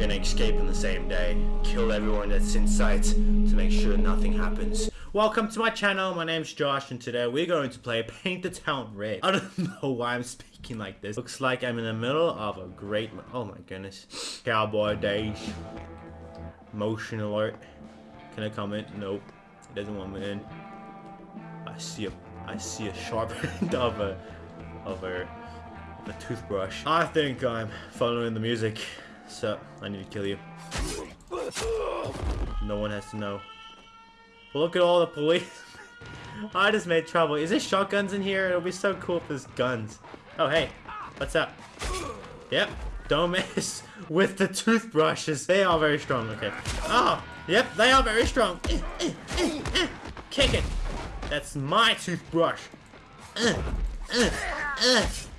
gonna escape in the same day. Kill everyone that's in sight to make sure nothing happens. Welcome to my channel, my name's Josh and today we're going to play Paint the Town Red. I don't know why I'm speaking like this. Looks like I'm in the middle of a great, oh my goodness. Cowboy days. Motion alert. Can I comment? Nope. It doesn't want me in. I see a, I see a sharp end of a, of a, of a toothbrush. I think I'm following the music. So, I need to kill you. No one has to know. Look at all the police. I just made trouble. Is there shotguns in here? It'll be so cool if there's guns. Oh, hey. What's up? Yep. Don't mess with the toothbrushes. They are very strong. Okay. Oh, yep. They are very strong. Eh, eh, eh, Kick it. That's my toothbrush.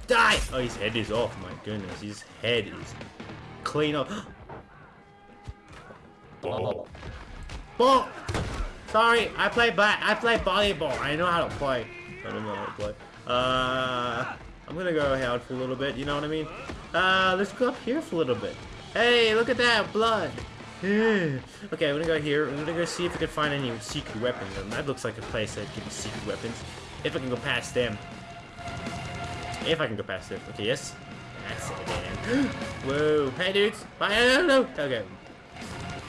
Die. Oh, his head is off. My goodness. His head is clean up. Ball. Ball. Sorry, I play bat. I play volleyball. I know how to play. I don't know how to play. Uh, I'm gonna go out for a little bit. You know what I mean? Uh, let's go up here for a little bit. Hey, look at that blood. okay, I'm gonna go here. I'm gonna go see if we can find any secret weapons. And that looks like a place that gives secret weapons. If I can go past them. If I can go past them. Okay, yes. That's it, man. Whoa. Hey, dudes. Bye. No, no, no. Okay.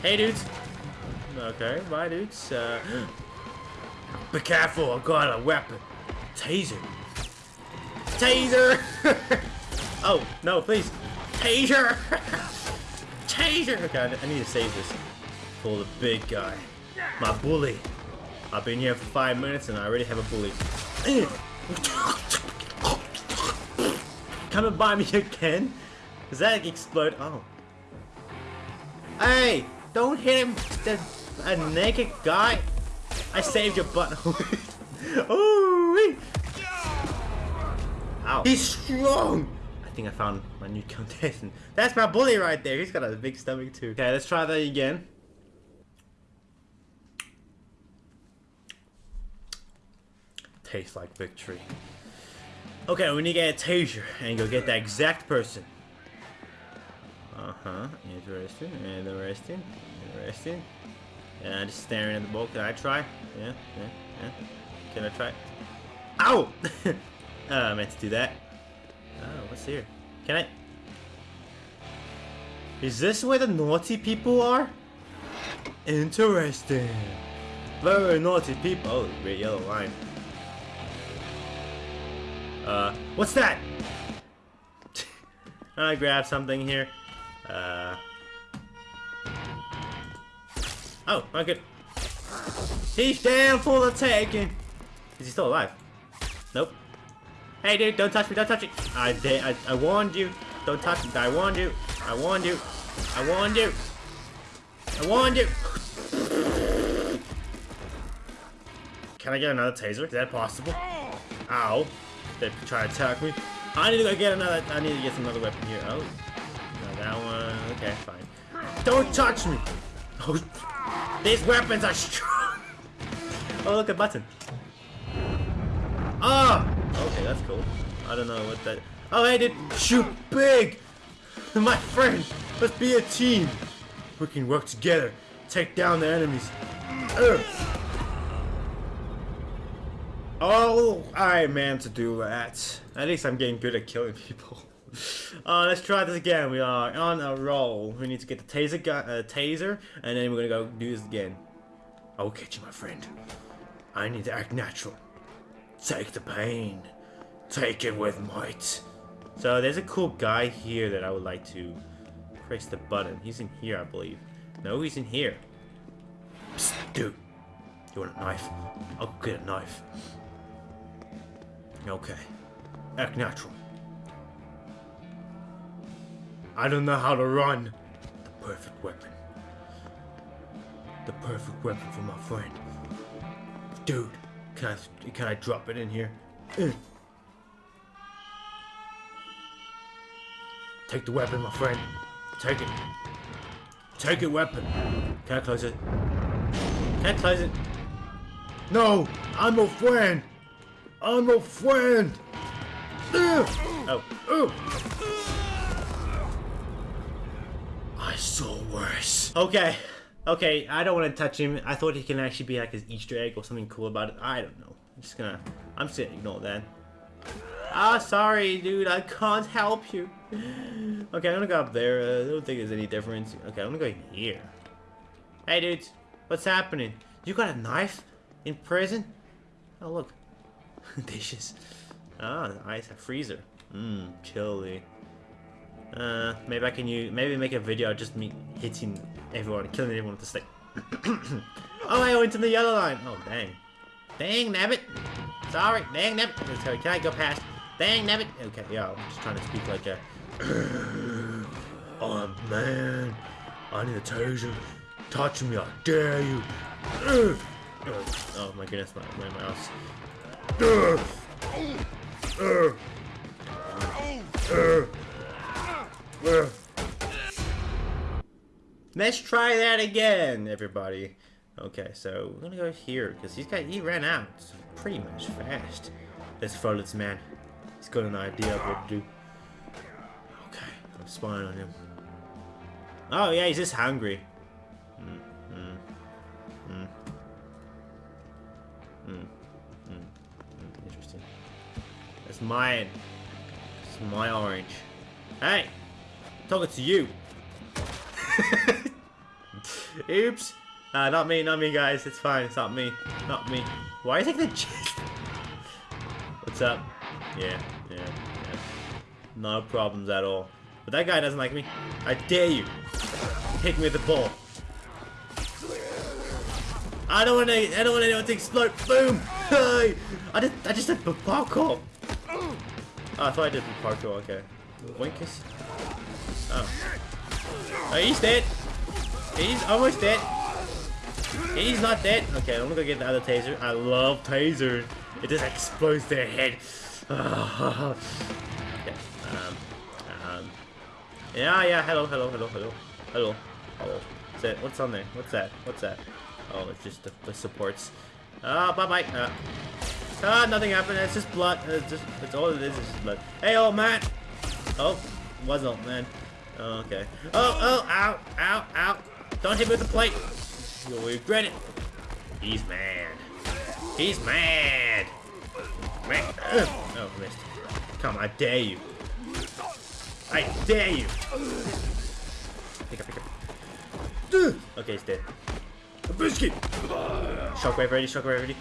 Hey, dudes. Okay, bye, dudes. Uh, be careful, I've got a weapon. Taser. Taser! oh, no, please. Taser! Taser! Okay, I need to save this for the big guy. My bully. I've been here for five minutes and I already have a bully. Coming by me again? Does that explode? Oh. Hey! Don't hit him! The a naked guy? I saved your butt. oh, Ow. He's strong! I think I found my new contestant. That's my bully right there. He's got a big stomach too. Okay, let's try that again. Tastes like victory. Okay, we need to get a taser and go get that exact person. Uh-huh. Interesting. Interesting. Interesting. Yeah, just staring at the ball. Can I try? Yeah, yeah, yeah. Can I try? Ow! oh, I meant to do that. Oh, what's here? Can I? Is this where the naughty people are? Interesting. Very naughty people. Oh, red yellow line. Uh, what's that? I grab something here. Uh, Oh, okay. He's down for the taking. Is he still alive? Nope. Hey, dude, don't touch me, don't touch me. I did, I, I warned you. Don't touch me. I warned you. I warned you. I warned you. I warned you. Can I get another taser? Is that possible? Ow. They try to attack me. I need to get another, I need to get another weapon here. Oh. That one. Okay, fine. Don't touch me. Oh. These weapons are strong! Oh, look, a button. Ah! Oh! Okay, that's cool. I don't know what that... Oh, hey, dude! Shoot big! My friend! Let's be a team! We can work together. Take down the enemies. Oh, I meant to do that. At least I'm getting good at killing people. Uh, let's try this again. We are on a roll. We need to get the taser, uh, taser, and then we're gonna go do this again. I will catch you, my friend. I need to act natural. Take the pain. Take it with might. So there's a cool guy here that I would like to press the button. He's in here, I believe. No, he's in here. Psst, dude. You want a knife? I'll get a knife. Okay. Act natural. I don't know how to run. The perfect weapon. The perfect weapon for my friend. Dude, can I can I drop it in here? Take the weapon, my friend. Take it. Take it, weapon. Can I close it? Can I close it? No! I'm a friend! I'm a friend! Oh. Oh. I saw worse. Okay. Okay, I don't want to touch him. I thought he can actually be like his Easter egg or something cool about it. I don't know. I'm just gonna... I'm just gonna ignore that. Ah, sorry, dude. I can't help you. Okay, I'm gonna go up there. Uh, I don't think there's any difference. Okay, I'm gonna go here. Hey, dudes. What's happening? You got a knife? In prison? Oh, look. Dishes. Ah, nice. A freezer. Mmm, chilly. Uh, maybe I can use, maybe make a video of just me hitting everyone, killing everyone with a stick. oh, I went to the yellow line. Oh, dang. Dang, nabbit. Sorry, dang, nabbit. Okay, can I go past? Dang, nabbit. Okay, yeah, I'm just trying to speak like a... oh, man. I need a taser. Touch me, I dare you. oh, my goodness, my, my mouse. Let's try that again, everybody. Okay, so we're gonna go here because he's got he ran out pretty much fast. Let's follow this man. He's got an idea of what to do. Okay, I'm spying on him. Oh yeah, he's just hungry. Mine. It's my orange. Hey! talking to you. Oops. Uh, not me, not me, guys. It's fine. It's not me. Not me. Why is it the chest? What's up? Yeah, yeah, yeah. No problems at all. But that guy doesn't like me. I dare you. Hit me with the ball. I don't want to. I don't want anyone to explode. Boom! Hey! I just. I just did parkour. Oh, I thought I did the parkour. Okay. Winkus. Oh. Oh, he's dead. He's almost dead. He's not dead. Okay, I'm gonna go get the other taser. I love taser. It just explodes their head. okay. Um, um, yeah, yeah. Hello, hello, hello, hello, hello, hello. What's that? What's on there? What's that? What's that? Oh, it's just the, the supports. Ah, uh, bye bye. Uh, ah, nothing happened. It's just blood. It's just. It's all it is. It's just blood. Hey, old man. Oh, was old man. Oh, okay. Oh, oh, ow, ow, ow. Don't hit me with the plate. You'll regret it. He's mad. He's mad. Oh, missed. Come, I dare you. I dare you. Pick up, pick up. Okay, he's dead. A biscuit. Shockwave ready, shockwave ready.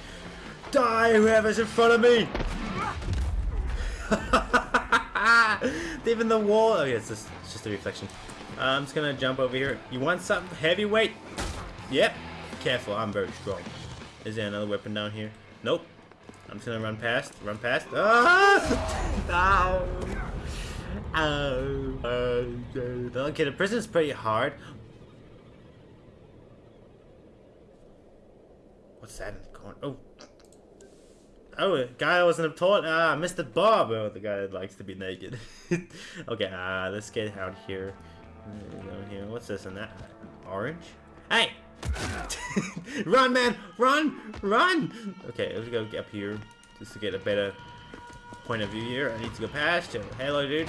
Die, whoever's in front of me. Even the wall. Oh, yeah, it's just, it's just a reflection. Uh, I'm just gonna jump over here. You want something heavyweight? Yep. Careful, I'm very strong. Is there another weapon down here? Nope. I'm just gonna run past. Run past. Ah! Ow! Ow! Okay, the prison's pretty hard. What's that in the corner? Oh, Oh, guy I wasn't taught. Ah, Mr. Bob. Oh, the guy that likes to be naked. okay, uh, let's get out here. Down here. What's this and that? Orange? Hey! run, man! Run! Run! Okay, let's go up here just to get a better point of view here. I need to go past you. Hello, dude.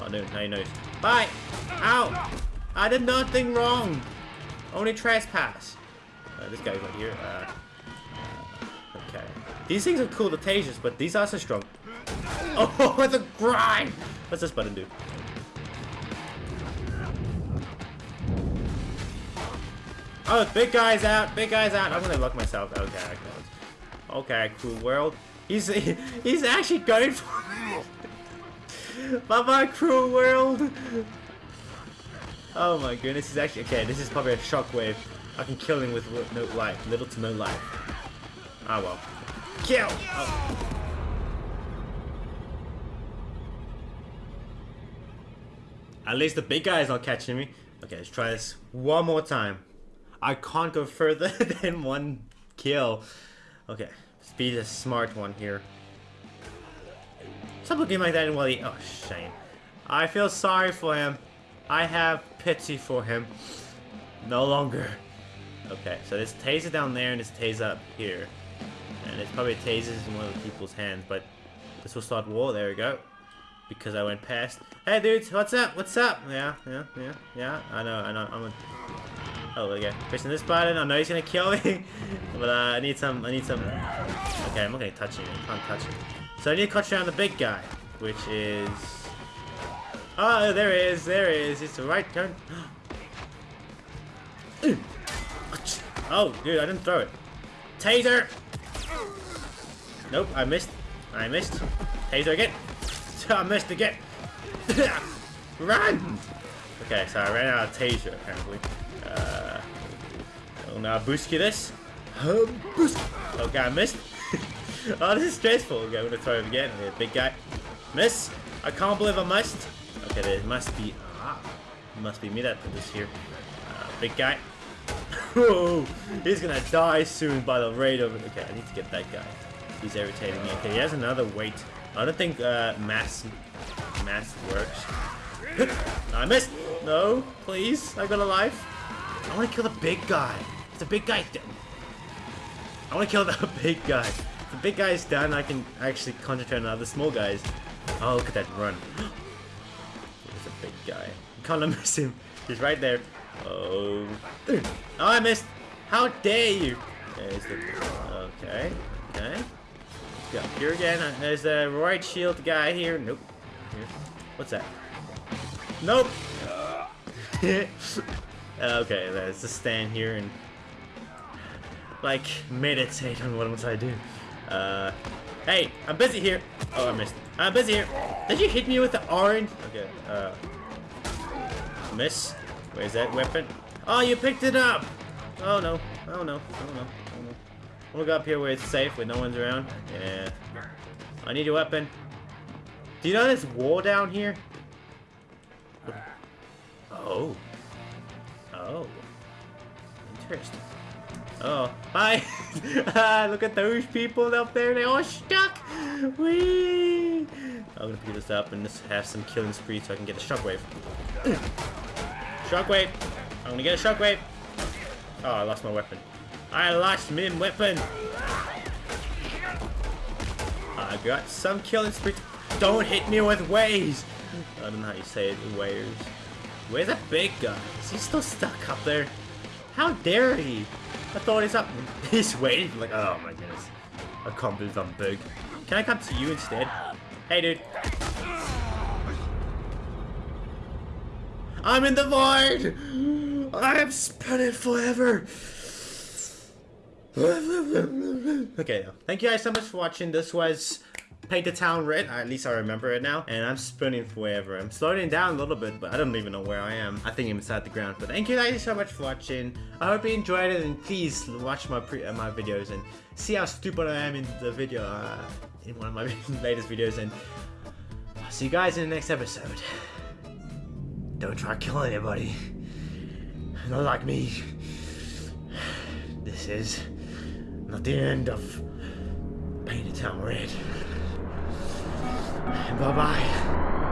Oh, no, now you know. Bye! Ow! I did nothing wrong! Only trespass. Uh, this guy's right here. Uh. These things are cool, the tasers, but these are so strong. Oh, the grind! What's this button do? Oh, big guy's out, big guy's out. I'm gonna lock myself. Okay. Okay, cool world. He's he's actually going for me. Bye bye, cruel world. Oh my goodness, he's actually okay. This is probably a shockwave. I can kill him with no life, little to no life. Ah, well. Kill! Oh. At least the big guy is not catching me. Okay, let's try this one more time. I can't go further than one kill. Okay, let's be the smart one here. Stop looking like that he... Oh, shame. I feel sorry for him. I have pity for him. No longer. Okay, so there's taser down there and there's taser up here. And it's probably tasers in one of the people's hands, but this will start war. There we go. because I went past. Hey, dudes, what's up? What's up? Yeah, yeah, yeah, yeah. I know, I know. I'm a... Oh, okay. Pressing this button. I know he's gonna kill me, but uh, I need some. I need some. Okay, I'm not gonna touch him. I can't touch him. So I need to catch down the big guy, which is. Oh, there he is. There he is. It's the right turn. Oh, dude, I didn't throw it. Taser! Nope, I missed. I missed. Taser again. So I missed again. Run! Okay, so I ran out of taser, apparently. Uh, well, now boost you this. boost. Okay, I missed. oh, this is stressful. Okay, I'm gonna throw it again. Okay, big guy. Miss. I can't believe I missed. Okay, there must be. Ah, must be me that put this here. Uh, big guy. Oh, he's gonna die soon by the rate of. Okay, I need to get that guy. He's irritating me. Okay, he has another weight. I don't think uh, mass mass works. I missed. No, please. I got a life. I want to kill the big guy. If the big guy. I want to kill the big guy. If the big guy is done, I can actually concentrate on other small guys. Oh, look at that run. There's a big guy. I can't miss him. He's right there. Oh. Oh, I missed. How dare you? Okay. Okay. Go here again. There's a right shield guy here. Nope. Here. What's that? Nope. okay, let's just stand here and like meditate on what must I do. Uh, hey, I'm busy here. Oh, I missed. I'm busy here. Did you hit me with the orange? Okay. Uh, miss. Where's that weapon? Oh, you picked it up! Oh no. Oh no. Oh no. We'll go up here where it's safe, where no one's around. Yeah. I need a weapon. Do you know this wall down here? Oh. Oh. Interesting. Oh. Hi! Look at those people up there, they're all stuck! Whee! I'm gonna pick this up and just have some killing spree so I can get a shockwave. Shockwave! I'm gonna get a shockwave! Oh, I lost my weapon. I lost my weapon! I got some killing spree. Don't hit me with waves! I don't know how you say it, waves. Where's that big guy? Is he still stuck up there? How dare he? I thought he's up. He's waiting. Like, oh my goodness. I can't believe I'm big. Can I come to you instead? Hey, dude. I'm in the void! I am spinning forever! Okay, thank you guys so much for watching. This was Paint the Town Red, at least I remember it now. And I'm spinning forever. I'm slowing down a little bit, but I don't even know where I am. I think I'm inside the ground. But thank you guys so much for watching. I hope you enjoyed it, and please watch my pre uh, my videos and see how stupid I am in the video, uh, in one of my latest videos. And I'll see you guys in the next episode. Don't try to kill anybody. Not like me. This is not the end of Paint the Town Red. Bye-bye.